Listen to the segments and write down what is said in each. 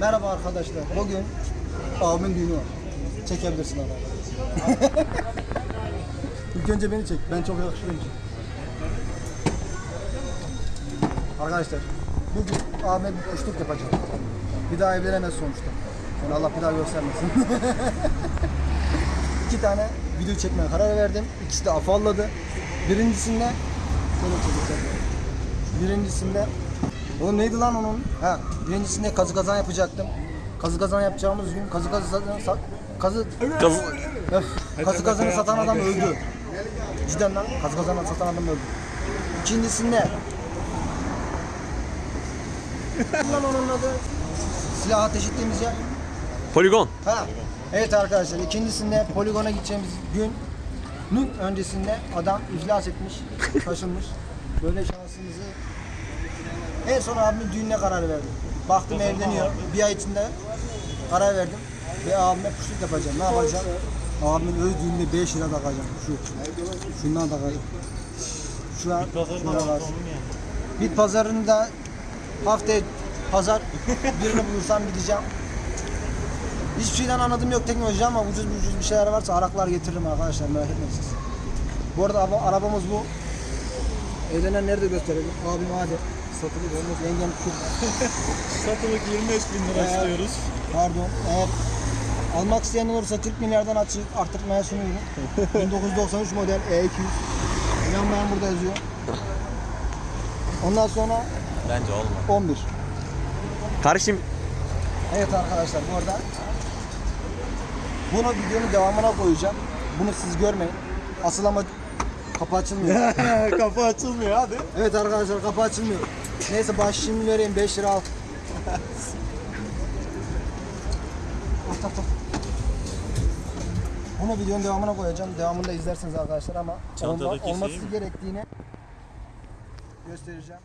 Merhaba arkadaşlar. Bugün abimin düğünü var. Çekebilirsin abi. İlk önce beni çek. Ben çok yakışıklıyım. Arkadaşlar bugün abime bir kuşluk yapacağım. Bir daha evlenemez sonuçta. Yani Allah bir daha göstermesin. İki tane video çekmeye karar verdim. İkisi de afalladı. Birincisinde şöyle çekeceğim. Birincisinde Oğlum neydi lan onun? Ha, birincisinde kazı kazan yapacaktım. Kazı kazan yapacağımız gün kazı kazı sa- kazı. Öf, kazı kazanı satan adam öldü. Cidden lan kazı kazanı satan adam öldü. İkincisinde lan onun adı silah ateş ettiğimiz yer. Poligon. Ha. Evet arkadaşlar ikincisinde poligona gideceğimiz günün öncesinde adam iflas etmiş, taşınmış. Böyle en son abimin düğününe karar verdim. Baktım evleniyor. Bir ay içinde karar verdim. Ve abime kuşluk yapacağım. Ne yapacağım? Abimin öz düğününe 5 lira takacağım. Şu. Şundan takacağım. Şu an şuna takarsın. Bit pazarında haftaya pazar birini bulursam gideceğim. Hiçbir şeyden anladım yok teknoloji ama ucuz ucuz bir şeyler varsa araklar getiririm arkadaşlar merak etmeyin siz. Bu arada araba- arabamız bu. Evlenen nerede gösterelim? Abim hadi. Satılık olmaz. Yengem tut. Satılık 25 bin lira Evet. istiyoruz. Pardon. Eğer almak isteyen olursa Türk milyardan açık arttırmaya sunuyorum. 1993 model E200. Yanmayan burada yazıyor. Ondan sonra Bence olmaz. 11. Kardeşim Evet arkadaşlar bu arada bunu videonun devamına koyacağım. Bunu siz görmeyin. Asıl ama kapı açılmıyor. Kafa açılmıyor hadi. evet arkadaşlar kapı açılmıyor. Neyse başlığımı vereyim 5 lira al. Al, tak, tak. Bunu videonun devamına koyacağım. Devamını da izlersiniz arkadaşlar ama olma- olması mi? gerektiğini göstereceğim.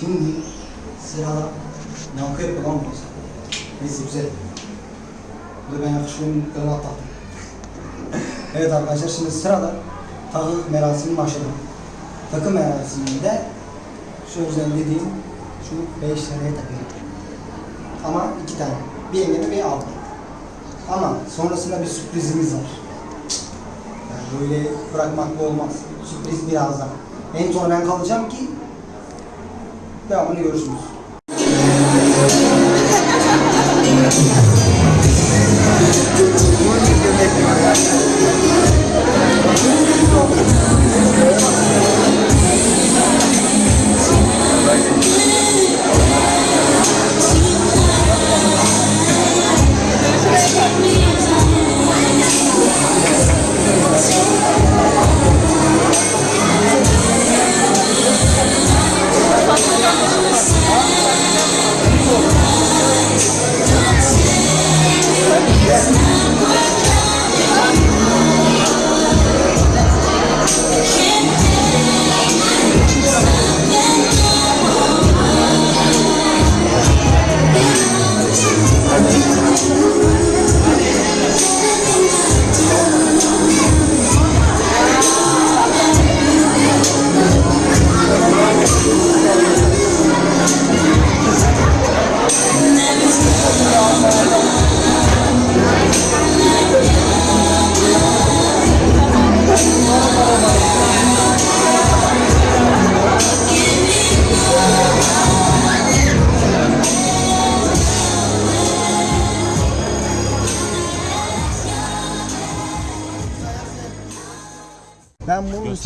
Şimdi sırada yankı yapıyor lan burası. Neyse güzel. Burada ben yakışıklıyım mutlaka atlattım. evet arkadaşlar şimdi sırada takı merasimi başladı. Takı merasiminde şu özel dediğim şu 5 liraya takıyorum. Ama iki tane. Bir yengeme bir abla. Ama sonrasında bir sürprizimiz var. Yani böyle bırakmakla olmaz. Sürpriz birazdan. En son ben kalacağım ki devamını görürsünüz.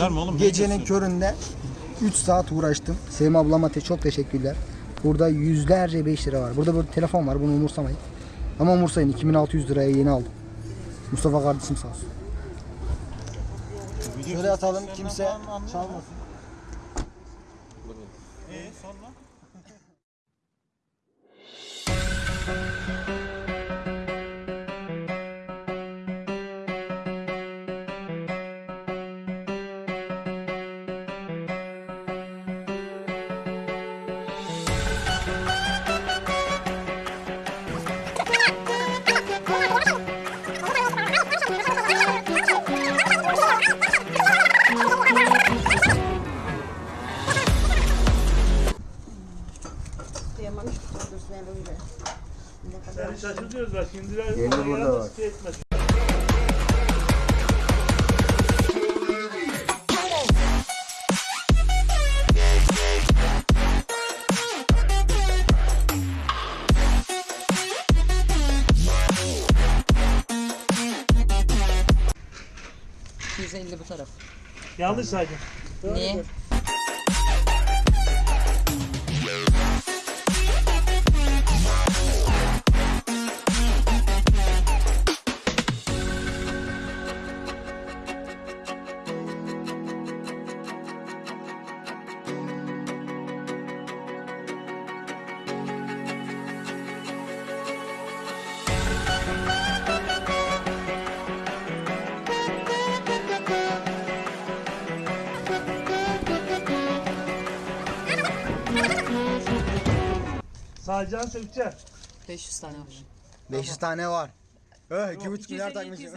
Gösterme için oğlum, gecenin köründe 3 saat uğraştım. Sevim ablama te çok teşekkürler. Burada yüzlerce 5 lira var. Burada böyle telefon var. Bunu umursamayın. Ama umursayın 2600 liraya yeni aldım. Mustafa kardeşim sağ olsun. Şöyle atalım kimse çalmasın. Ee sonra? Şimdiler. Yerli burada var. Etmez. bu taraf. Yanlış saydım. Niye? Sağcan sökeceksin. 500 tane var. 500 tane var. Eh, 2,5 milyar takmışım.